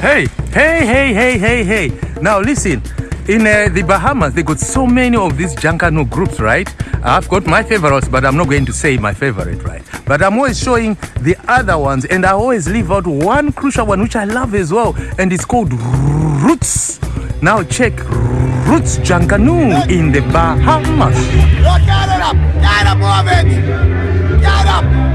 Hey, hey, hey, hey, hey, hey. Now listen, in uh, the Bahamas, they got so many of these Junkanoo groups, right? I've got my favorites, but I'm not going to say my favorite, right? But I'm always showing the other ones, and I always leave out one crucial one, which I love as well, and it's called Roots. Now check Roots Junkanoo in the Bahamas. Look, get it up! Get up, Get up!